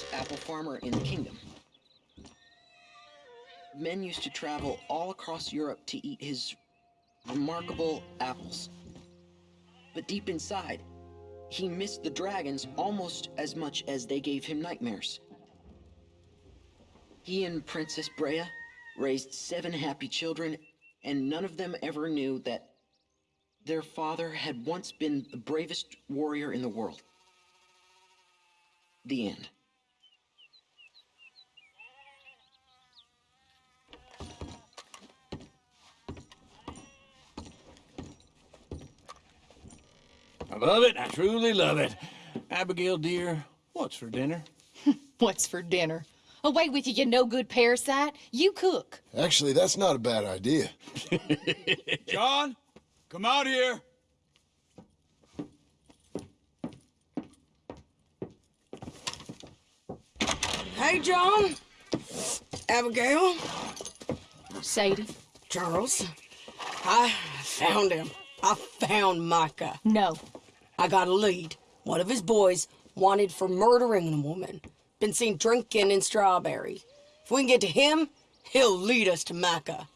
oldest apple farmer in the kingdom. Men used to travel all across Europe to eat his remarkable apples. But deep inside, he missed the dragons almost as much as they gave him nightmares. He and Princess Brea raised seven happy children, and none of them ever knew that their father had once been the bravest warrior in the world. The end. Love it. I truly love it. Abigail, dear, what's for dinner? What's for dinner? Away with you, you no-good parasite. You cook. Actually, that's not a bad idea. John, come out here. Hey, John. Abigail. Sadie. Charles. I found him. I found Micah. No. I got a lead. One of his boys wanted for murdering a woman. Been seen drinking in Strawberry. If we can get to him, he'll lead us to Micah.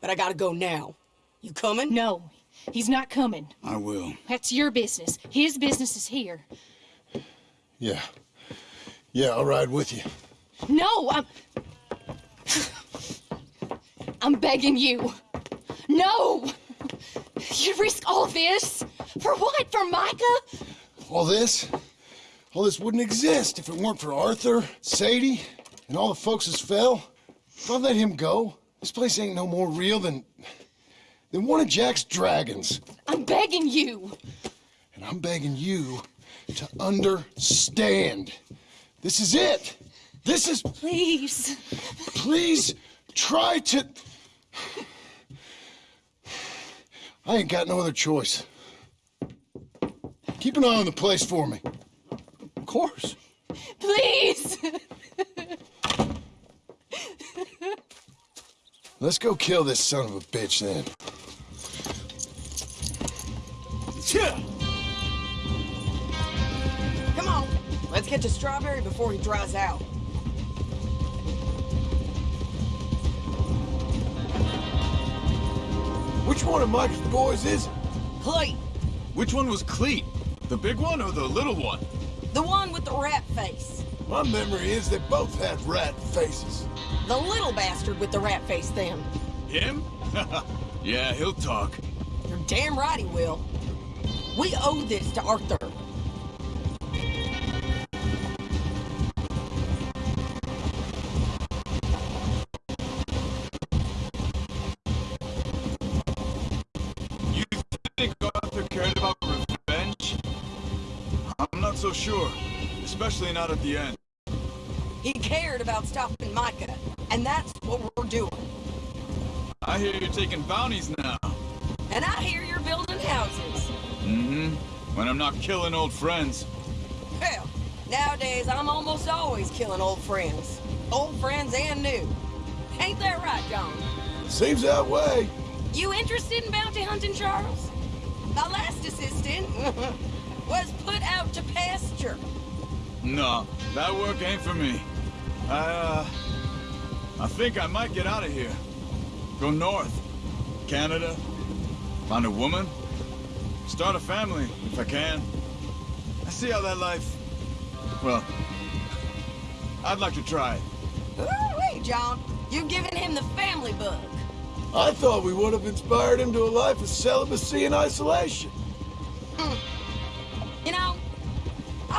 But I gotta go now. You coming? No. He's not coming. I will. That's your business. His business is here. Yeah. Yeah, I'll ride with you. No, I'm... I'm begging you. No! You risk all this? For what? For Micah? All this? All this wouldn't exist if it weren't for Arthur, Sadie, and all the folks as fell. If I let him go, this place ain't no more real than... than one of Jack's dragons. I'm begging you. And I'm begging you to understand. This is it. This is... Please. Please try to... I ain't got no other choice. Keep an eye on the place for me. Of course. Please. Let's go kill this son of a bitch then. Come on. Let's catch a Strawberry before he dries out. Which one of Mike's boys is it? Cleet, Which one was Cleet? The big one or the little one? the one with the rat face. My memory is they both had rat faces. The little bastard with the rat face then. Him? yeah, he'll talk. You're damn right he will. We owe this to Arthur. Especially not at the end. He cared about stopping Micah, and that's what we're doing. I hear you're taking bounties now. And I hear you're building houses. Mm-hmm. When I'm not killing old friends. Hell, nowadays I'm almost always killing old friends. Old friends and new. Ain't that right, John? Seems that way. You interested in bounty hunting, Charles? My last assistant was put out to pasture. No, that work ain't for me. I, uh... I think I might get out of here. Go north. Canada. Find a woman. Start a family, if I can. I see how that life... Well... I'd like to try it. Ooh-wee, John. You've given him the family bug. I thought we would have inspired him to a life of celibacy and isolation.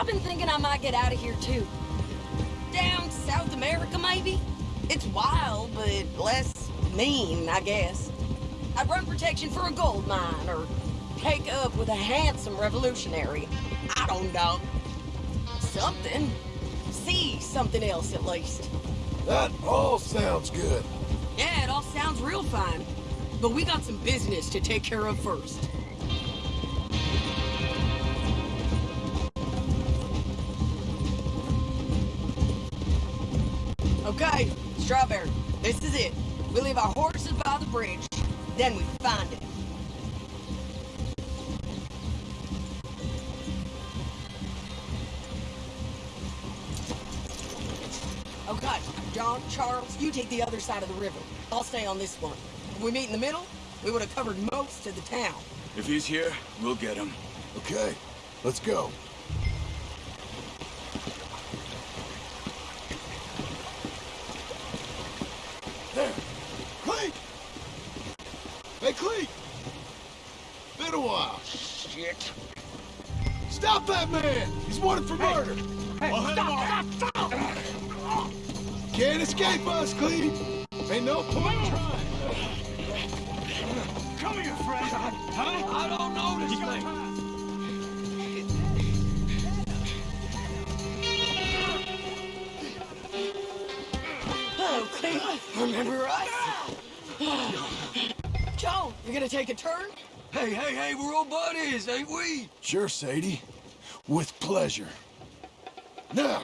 I've been thinking I might get out of here too. Down South America, maybe? It's wild, but less mean, I guess. I'd run protection for a gold mine, or take up with a handsome revolutionary. I don't know. Something. See something else, at least. That all sounds good. Yeah, it all sounds real fine. But we got some business to take care of first. Okay, Strawberry, this is it. We leave our horses by the bridge, then we find it. Okay, John, Charles, you take the other side of the river. I'll stay on this one. If we meet in the middle, we would have covered most of the town. If he's here, we'll get him. Okay, let's go. There. Cleet! Hey, Cleet! Been a while. Shit. Stop that man! He's wanted for murder! I'll stop, stop, off. Can't escape us, Cleet! Ain't no point trying. Come here, friend. Huh? I don't know this thing. Oh, Cleve, remember us? Joe, you gonna take a turn? Hey, hey, hey, we're old buddies, ain't we? Sure, Sadie. With pleasure. Now,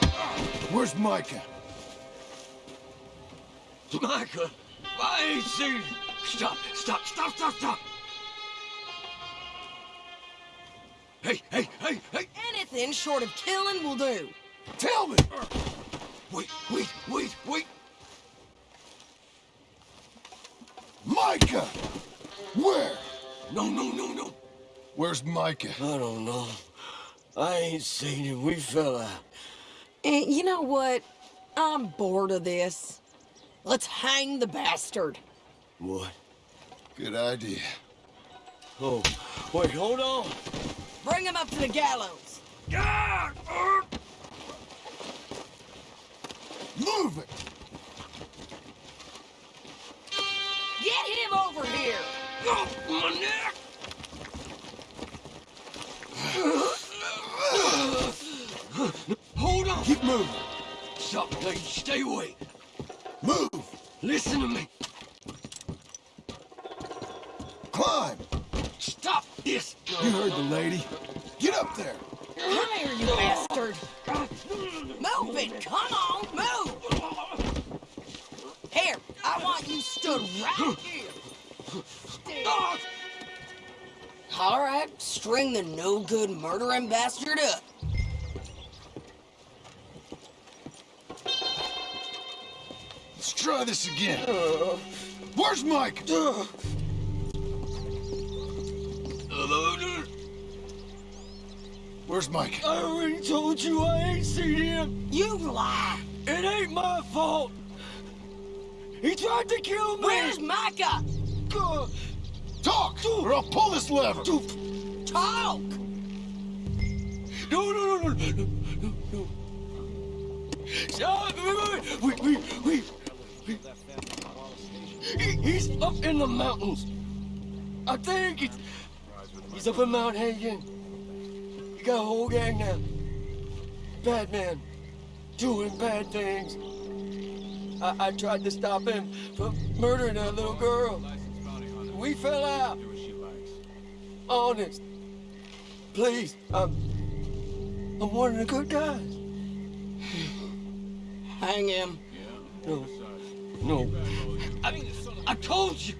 where's Micah? Micah, I ain't seen. Stop, stop, stop, stop, stop. Hey, hey, hey, hey. Anything short of killing will do. Tell me! Wait, wait, wait, wait. Micah! Where? No, no, no, no. Where's Micah? I don't know. I ain't seen him. We fell out. And you know what? I'm bored of this. Let's hang the bastard. What? Good idea. Oh, wait, hold on. Bring him up to the gallows. God! Move it! Get him over here. oh, my neck! Hold on! Keep moving. Stop, hey, stay away. Move! Listen to me. Climb! Stop this. You heard the lady. Get up there! Come here, you bastard. Move it. Come on, move. Here, I want you stood right here. Ah! All right, string the no-good murdering bastard up. Let's try this again. Where's Mike? Micah? Where's Micah? I already told you I ain't seen him. You lie. It ain't my fault. He tried to kill me. Where's Micah? Talk, or I'll pull this lever. Talk. No, no, no, no, no, no, no. Stop! Wait, wait, wait, wait, wait. He, he's up in the mountains. I think he's, he's up in Mount Hagen. He got a whole gang now. Bad man, doing bad things. I, I tried to stop him from murdering that little girl. We fell out. Honest. Please, I'm, I'm one of the good guys. Hang him. No. No. I, I told you.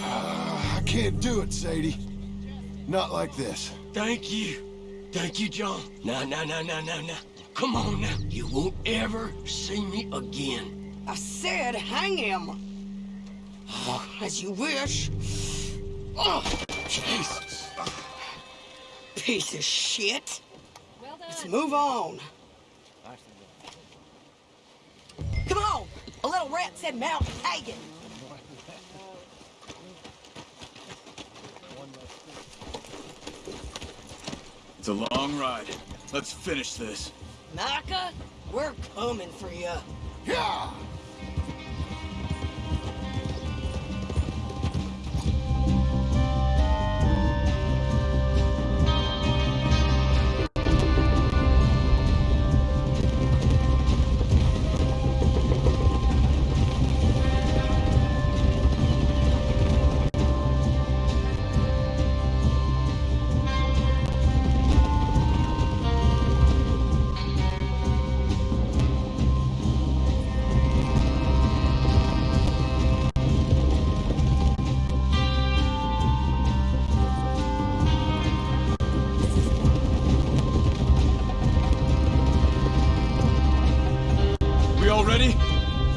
Ah, I can't do it, Sadie. Not like this. Thank you. Thank you, John. No, no, no, no, no, now. Come on now. You won't ever see me again. I said hang him. Oh, as you wish. Oh, Jesus. piece of shit. Let's move on. Come on. A little rat said Mount Hagen. It's a long ride. Let's finish this. Micah, we're coming for you. Yeah!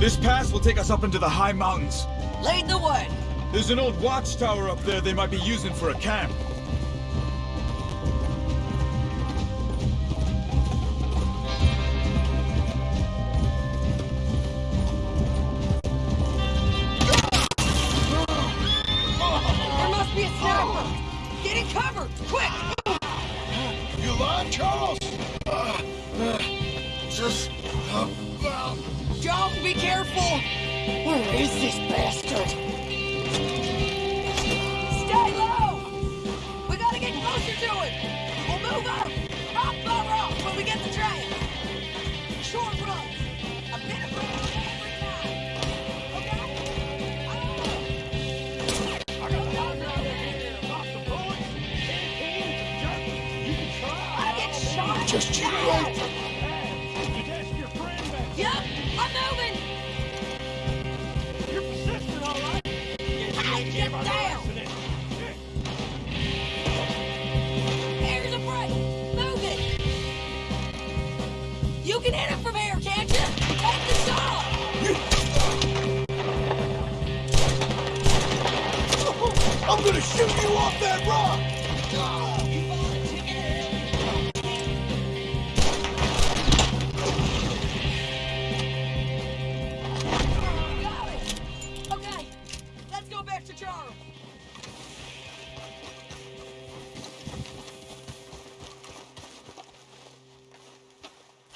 This pass will take us up into the high mountains. Lead the way. There's an old watchtower up there they might be using for a camp.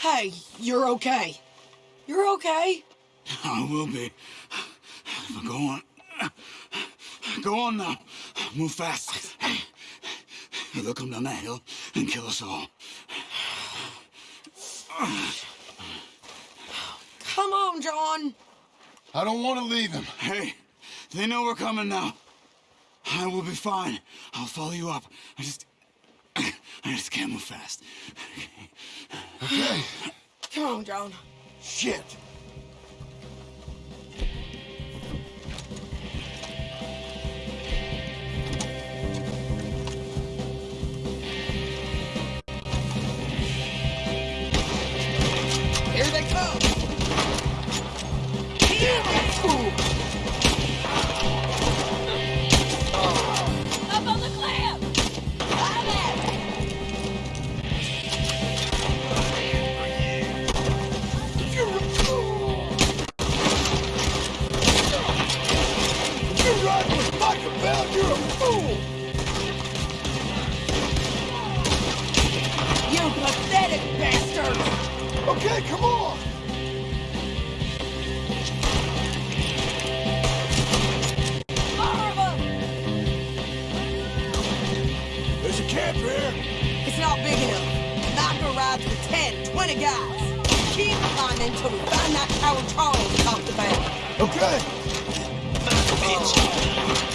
Hey, you're okay. You're okay. I will be. Go on. Go on now. Move fast. They'll come down that hill and kill us all. Come on, John. I don't want to leave him. Hey, they know we're coming now. I will be fine. I'll follow you up. I just... I just can't move fast. Okay. Come on, John. Shit. Here they come. Up You're a fool! You pathetic bastard. Okay, come on! More. There's a camp here. It's not big enough. Micah rides with 10, 20 guys. Keep climbing until we find that tower Charles talked about. Okay. God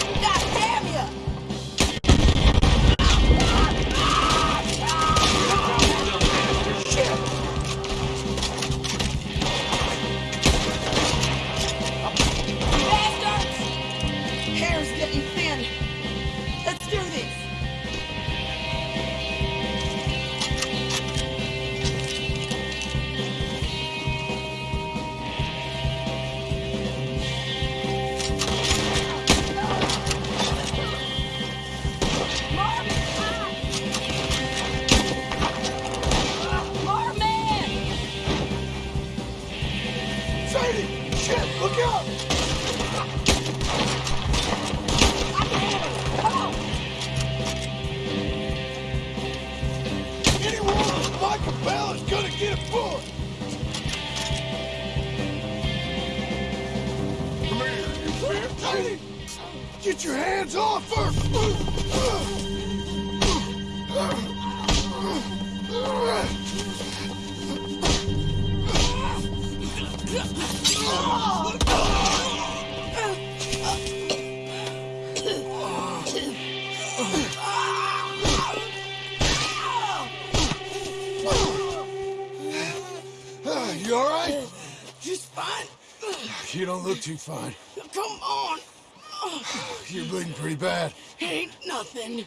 You don't look too fine. Oh, come on. You're bleeding pretty bad. Ain't nothing.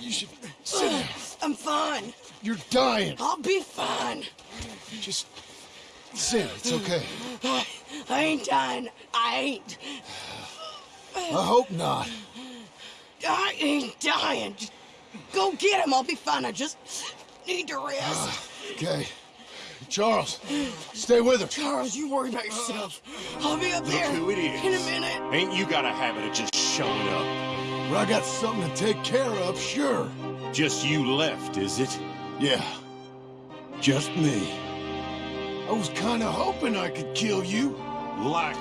You should sit down. I'm fine. You're dying. I'll be fine. Just sit. It's okay. I, I ain't dying. I ain't. I hope not. I ain't dying. Just go get him. I'll be fine. I just need to rest. Okay. Charles, stay with her. Charles, you worry about yourself. I'll be up there who it is. in a minute. Ain't you got a habit of just showing up? But I got something to take care of, sure. Just you left, is it? Yeah, just me. I was kind of hoping I could kill you. Like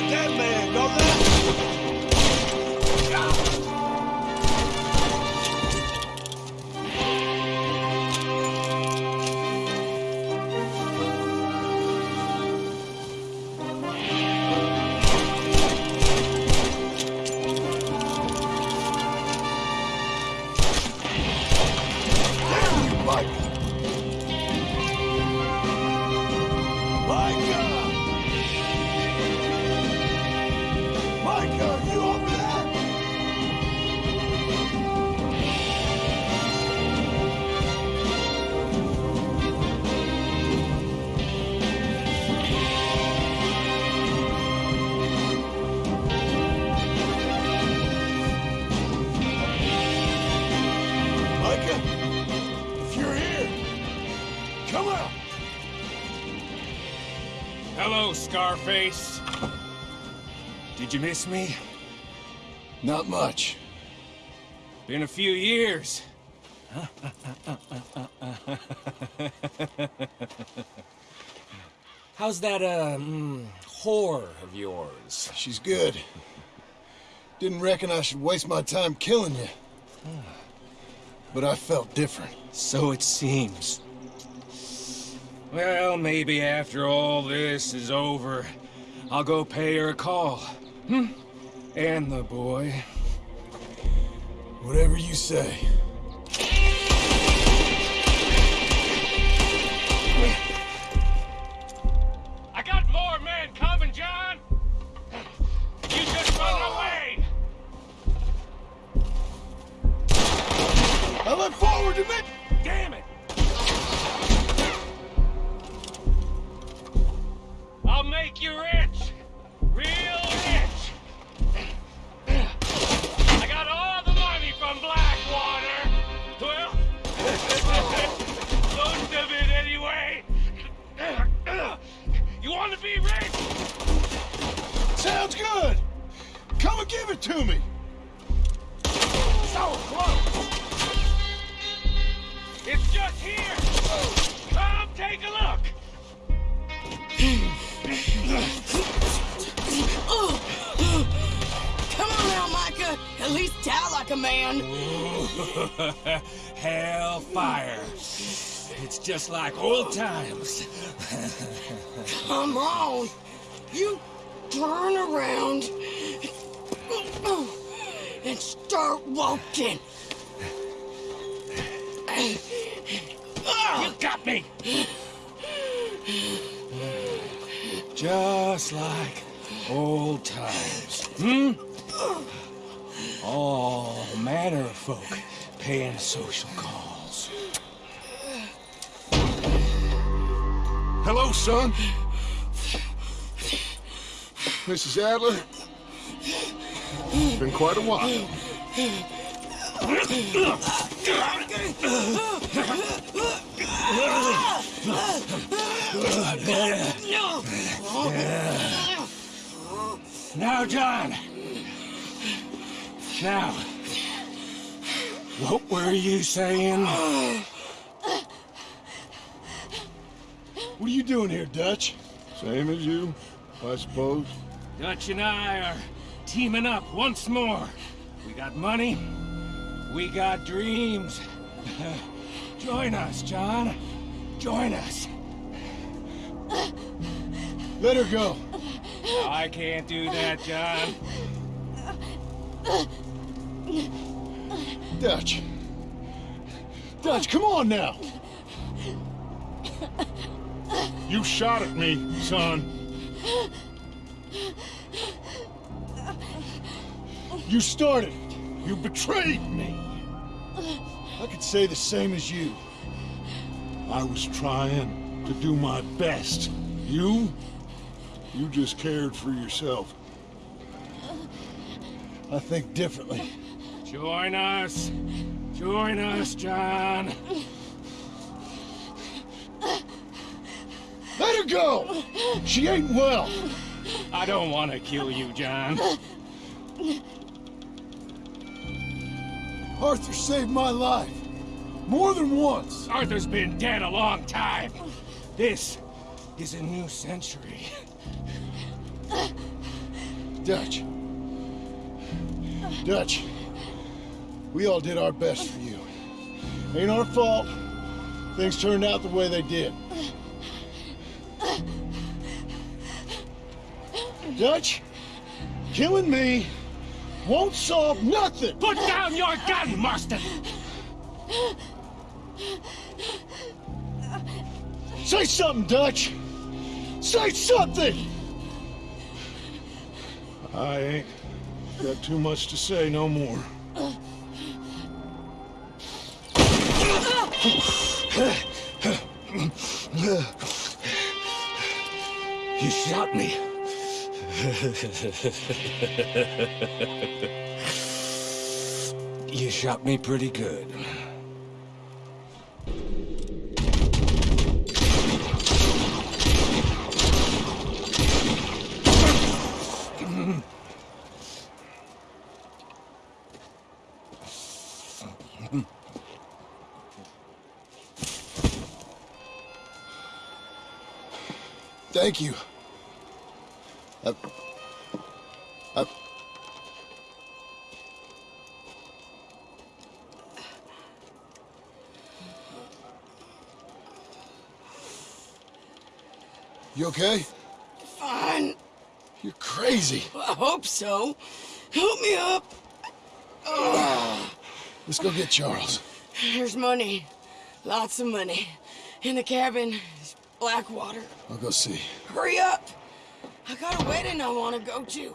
A dead man, Scarface. Did you miss me? Not much. Been a few years. How's that, uh, mm, whore of yours? She's good. Didn't reckon I should waste my time killing you. But I felt different. So it seems. Well, maybe after all this is over, I'll go pay her a call. Hmm? And the boy. Whatever you say. I got more men coming, John! You just run away! I look forward to it! Make you rich! Real rich! I got all the money from Blackwater! Well, most of it anyway! You want to be rich? Sounds good! Come and give it to me! Like a man. Hellfire. It's just like old times. Come on. You turn around and start walking. You got me! Just like old times. Hmm? Oh, All manner of folk paying social calls. Hello, son. Mrs. Adler. It's been quite a while. Now, John. Now. What were you saying? What are you doing here, Dutch? Same as you, I suppose. Dutch and I are teaming up once more. We got money. We got dreams. Join us, John. Join us. Let her go. I can't do that, John. Dutch. Dutch, come on now. You shot at me, son. You started. You betrayed me. I could say the same as you. I was trying to do my best. You? You just cared for yourself. I think differently. Join us. Join us, John. Let her go! She ain't well. I don't want to kill you, John. Arthur saved my life. More than once. Arthur's been dead a long time. This is a new century. Dutch. Dutch. We all did our best for you. Ain't our fault. Things turned out the way they did. Dutch, killing me won't solve nothing. Put down your gun, Marston! Say something, Dutch. Say something. I ain't got too much to say no more. You shot me. you shot me pretty good. Mm-hmm. Thank you. Uh, uh, you okay? Fine. You're crazy. I hope so. Help me up. Let's go get Charles. There's money. Lots of money. In the cabin Blackwater. I'll go see. Hurry up! I got a wedding I want to go to.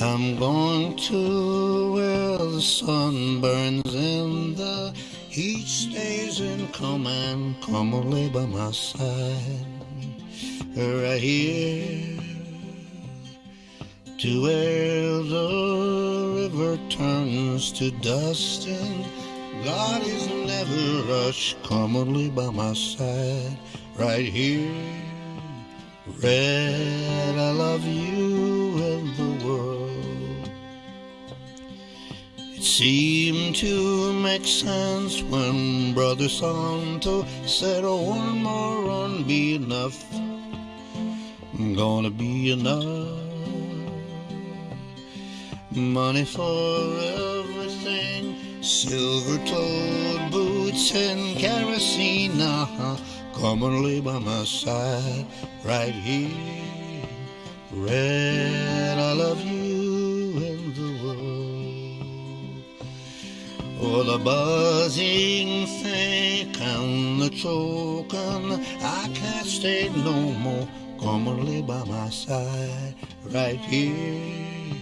I'm going to where the sun burns and the heat stays in command. Come and lay by my side, right here, to where the river turns to dust and God is never rush. commonly by my side, right here. Red, I love you and the world. It seemed to make sense when Brother Santo said, oh, one more run be enough. I'm Gonna be enough. Money for everything, silver toed boots and kerosene. Uh-huh. Lay by my side right here. Red, I love you and the world. Oh, the buzzing think and the choking, I can't stay no more. Lay by my side right here.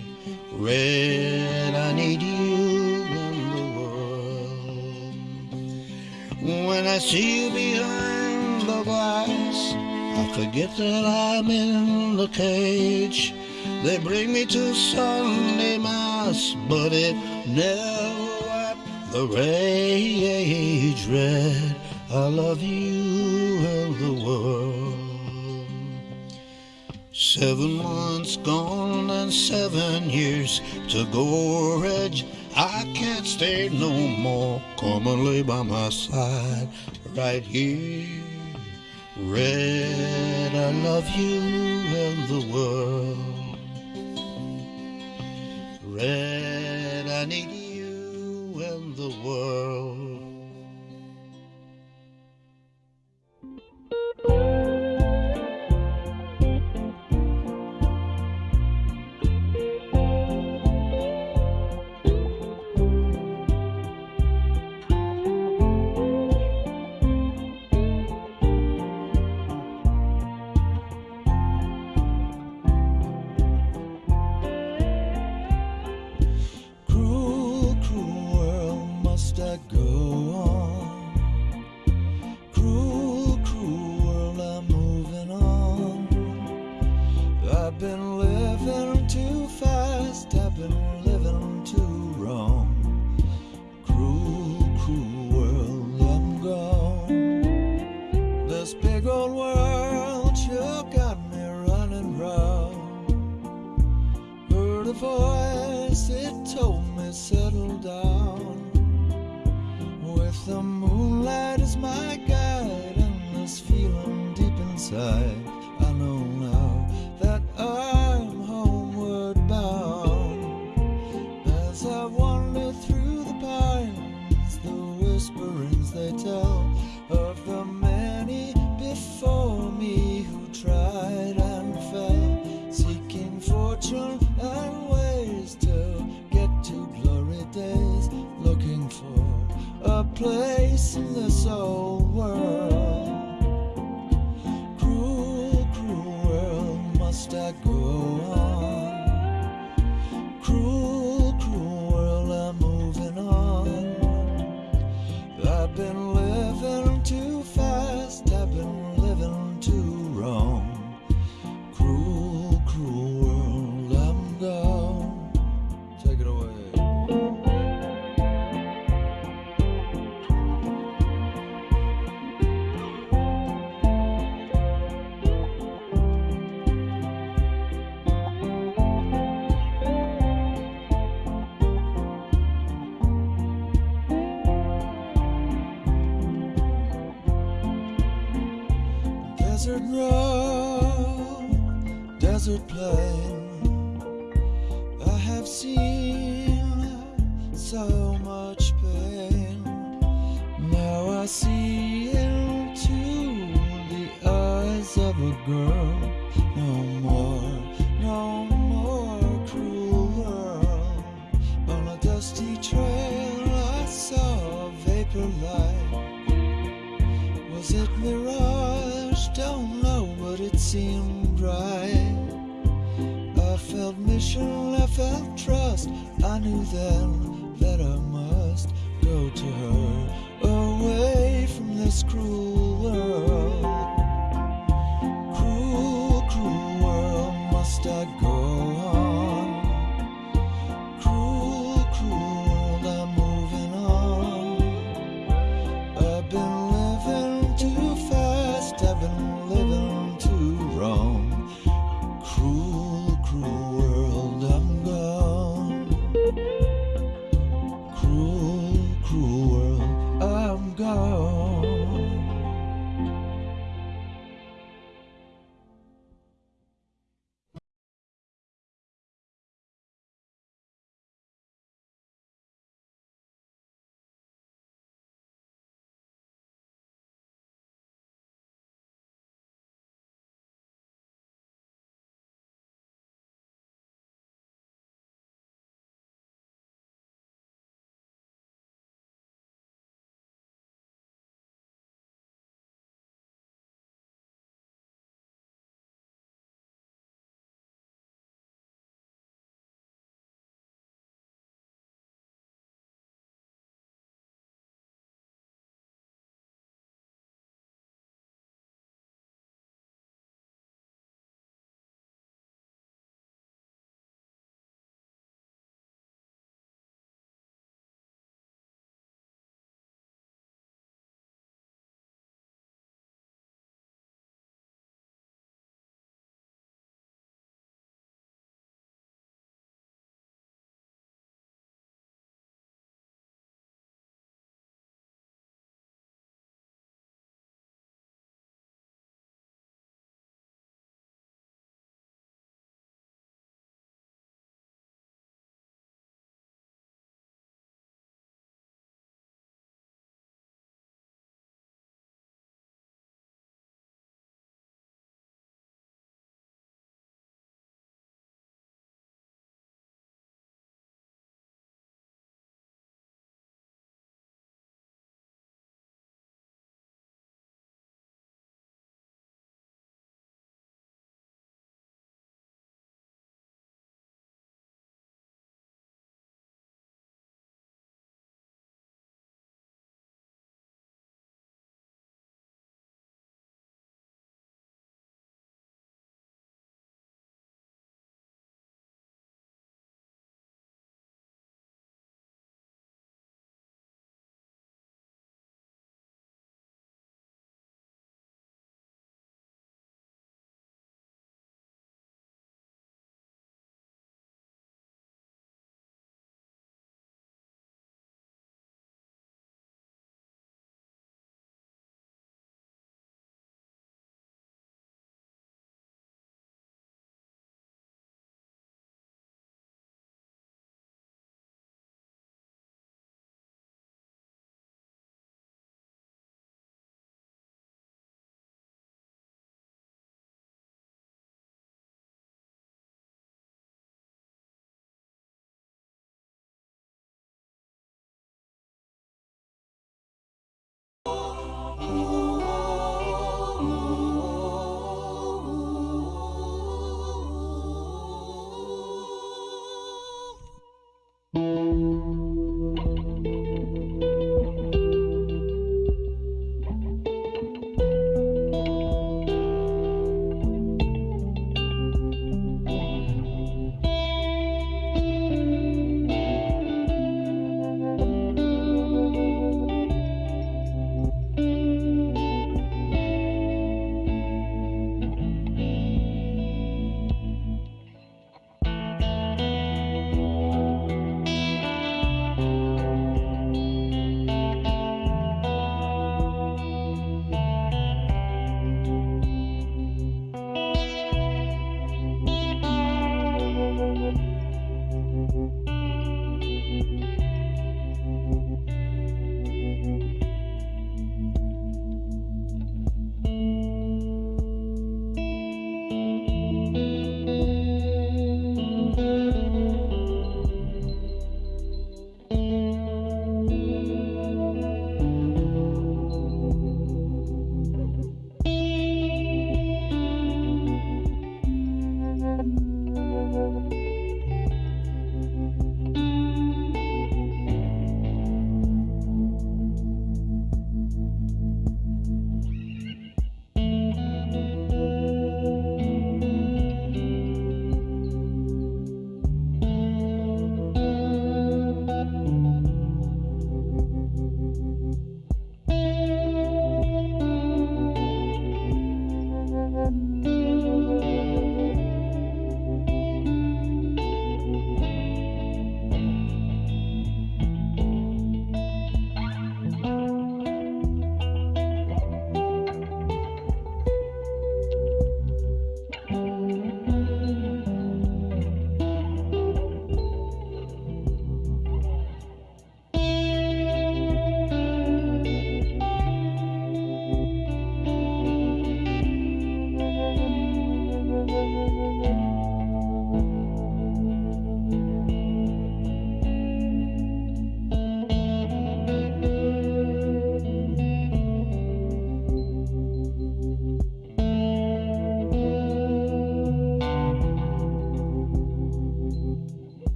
Red, I need you When I see you behind the glass, I forget that I'm in the cage. They bring me to Sunday Mass, but it never wiped the rage red. I love you and the world. Seven months gone and seven years to go. I can't stay no more. Come and lay by my side right here. Red, I love you and the world. Red, I need you and the world.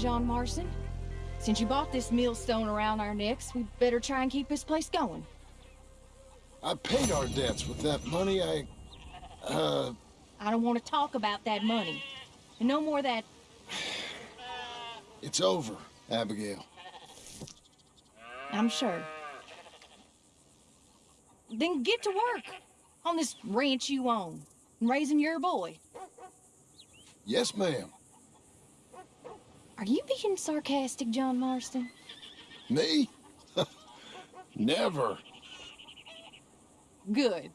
John Marston. Since you bought this millstone around our necks, we better try and keep this place going. I paid our debts with that money. I, uh, I don't want to talk about that money. And no more of that it's over, Abigail. I'm sure. Then get to work on this ranch you own and raising your boy. Yes, ma'am. Are you being sarcastic, John Marston? Me? Never. Good.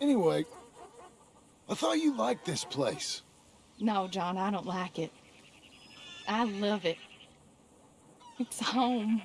Anyway, I thought you liked this place. No, John, I don't like it. I love it. It's home.